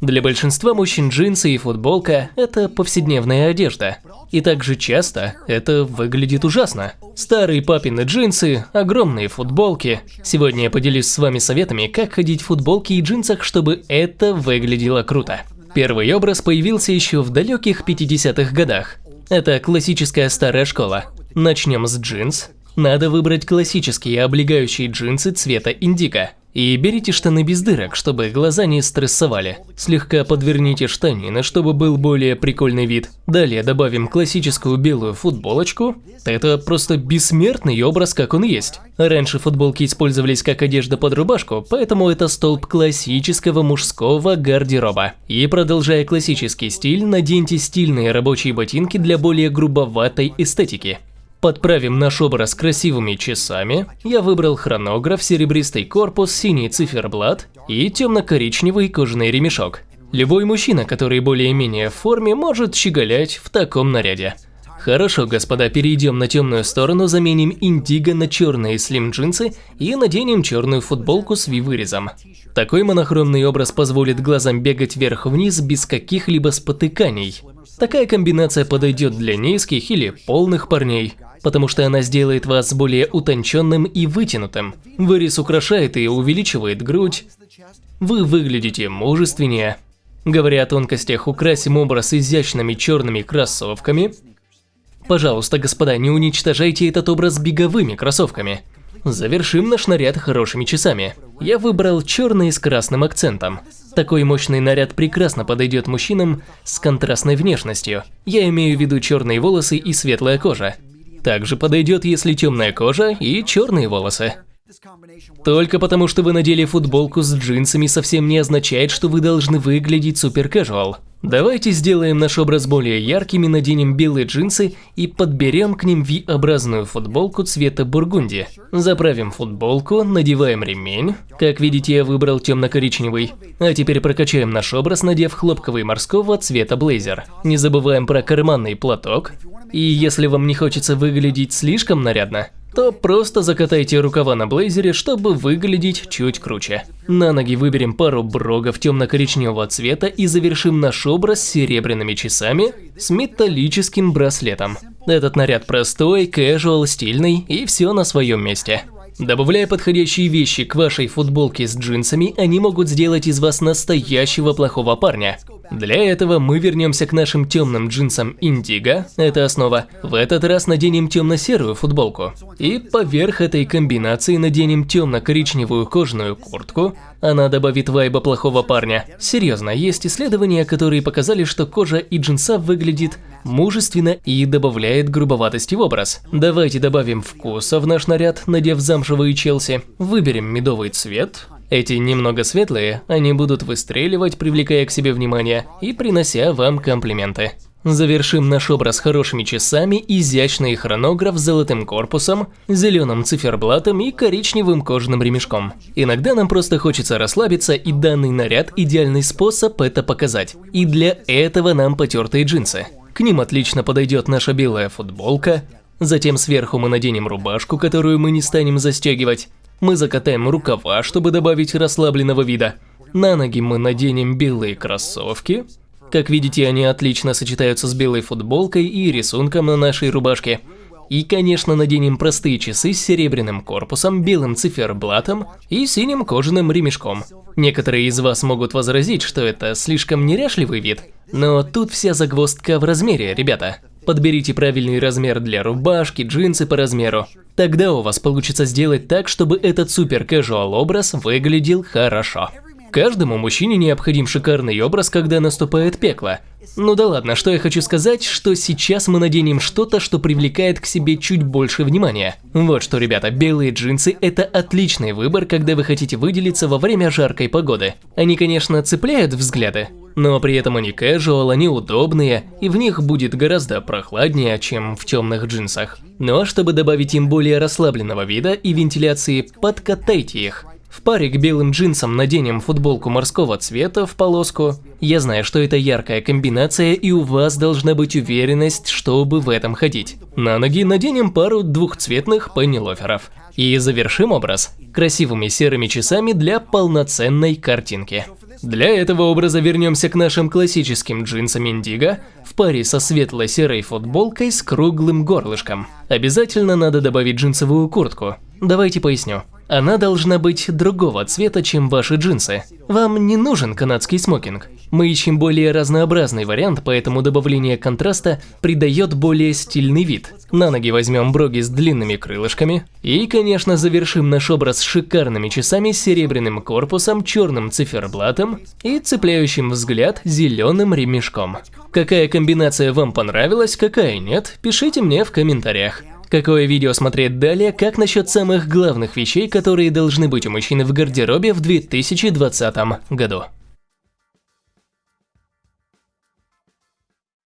Для большинства мужчин джинсы и футболка – это повседневная одежда. И также часто это выглядит ужасно. Старые папины джинсы, огромные футболки. Сегодня я поделюсь с вами советами, как ходить в футболке и джинсах, чтобы это выглядело круто. Первый образ появился еще в далеких 50-х годах. Это классическая старая школа. Начнем с джинс. Надо выбрать классические облегающие джинсы цвета индиго. И берите штаны без дырок, чтобы глаза не стрессовали. Слегка подверните штанины, чтобы был более прикольный вид. Далее добавим классическую белую футболочку. Это просто бессмертный образ, как он есть. Раньше футболки использовались как одежда под рубашку, поэтому это столб классического мужского гардероба. И продолжая классический стиль, наденьте стильные рабочие ботинки для более грубоватой эстетики. Подправим наш образ красивыми часами. Я выбрал хронограф, серебристый корпус, синий циферблат и темно-коричневый кожаный ремешок. Любой мужчина, который более-менее в форме, может щеголять в таком наряде. Хорошо, господа, перейдем на темную сторону, заменим индиго на черные слим-джинсы и наденем черную футболку с V-вырезом. Такой монохромный образ позволит глазам бегать вверх-вниз без каких-либо спотыканий. Такая комбинация подойдет для низких или полных парней потому что она сделает вас более утонченным и вытянутым. Вырез украшает и увеличивает грудь. Вы выглядите мужественнее. Говоря о тонкостях, украсим образ изящными черными кроссовками. Пожалуйста, господа, не уничтожайте этот образ беговыми кроссовками. Завершим наш наряд хорошими часами. Я выбрал черный с красным акцентом. Такой мощный наряд прекрасно подойдет мужчинам с контрастной внешностью. Я имею в виду черные волосы и светлая кожа. Также подойдет, если темная кожа и черные волосы. Только потому, что вы надели футболку с джинсами, совсем не означает, что вы должны выглядеть супер casual. Давайте сделаем наш образ более ярким и наденем белые джинсы и подберем к ним V-образную футболку цвета бургунди. Заправим футболку, надеваем ремень. Как видите, я выбрал темно-коричневый. А теперь прокачаем наш образ, надев хлопковый морского цвета блейзер. Не забываем про карманный платок. И если вам не хочется выглядеть слишком нарядно, то просто закатайте рукава на блейзере, чтобы выглядеть чуть круче. На ноги выберем пару брогов темно-коричневого цвета и завершим наш образ серебряными часами с металлическим браслетом. Этот наряд простой, casual, стильный и все на своем месте. Добавляя подходящие вещи к вашей футболке с джинсами, они могут сделать из вас настоящего плохого парня. Для этого мы вернемся к нашим темным джинсам Индиго, это основа. В этот раз наденем темно-серую футболку. И поверх этой комбинации наденем темно-коричневую кожаную куртку. Она добавит вайба плохого парня. Серьезно, есть исследования, которые показали, что кожа и джинса выглядит мужественно и добавляет грубоватости в образ. Давайте добавим вкуса в наш наряд, надев замшевые челси. Выберем медовый цвет, эти немного светлые, они будут выстреливать, привлекая к себе внимание и принося вам комплименты. Завершим наш образ хорошими часами, изящный хронограф с золотым корпусом, зеленым циферблатом и коричневым кожаным ремешком. Иногда нам просто хочется расслабиться, и данный наряд – идеальный способ это показать. И для этого нам потертые джинсы. К ним отлично подойдет наша белая футболка, затем сверху мы наденем рубашку, которую мы не станем застегивать, мы закатаем рукава, чтобы добавить расслабленного вида. На ноги мы наденем белые кроссовки. Как видите, они отлично сочетаются с белой футболкой и рисунком на нашей рубашке. И, конечно, наденем простые часы с серебряным корпусом, белым циферблатом и синим кожаным ремешком. Некоторые из вас могут возразить, что это слишком неряшливый вид, но тут вся загвоздка в размере, ребята. Подберите правильный размер для рубашки, джинсы по размеру. Тогда у вас получится сделать так, чтобы этот супер casual образ выглядел хорошо. Каждому мужчине необходим шикарный образ, когда наступает пекло. Ну да ладно, что я хочу сказать, что сейчас мы наденем что-то, что привлекает к себе чуть больше внимания. Вот что, ребята, белые джинсы – это отличный выбор, когда вы хотите выделиться во время жаркой погоды. Они, конечно, цепляют взгляды, но при этом они casual, они удобные, и в них будет гораздо прохладнее, чем в темных джинсах. Но чтобы добавить им более расслабленного вида и вентиляции, подкатайте их. В паре к белым джинсам наденем футболку морского цвета в полоску. Я знаю, что это яркая комбинация и у вас должна быть уверенность, чтобы в этом ходить. На ноги наденем пару двухцветных пеннилоферов. И завершим образ красивыми серыми часами для полноценной картинки. Для этого образа вернемся к нашим классическим джинсам Индиго в паре со светло-серой футболкой с круглым горлышком. Обязательно надо добавить джинсовую куртку. Давайте поясню. Она должна быть другого цвета, чем ваши джинсы. Вам не нужен канадский смокинг. Мы ищем более разнообразный вариант, поэтому добавление контраста придает более стильный вид. На ноги возьмем броги с длинными крылышками. И, конечно, завершим наш образ шикарными часами с серебряным корпусом, черным циферблатом и цепляющим взгляд зеленым ремешком. Какая комбинация вам понравилась, какая нет, пишите мне в комментариях. Какое видео смотреть далее, как насчет самых главных вещей, которые должны быть у мужчины в гардеробе в 2020 году.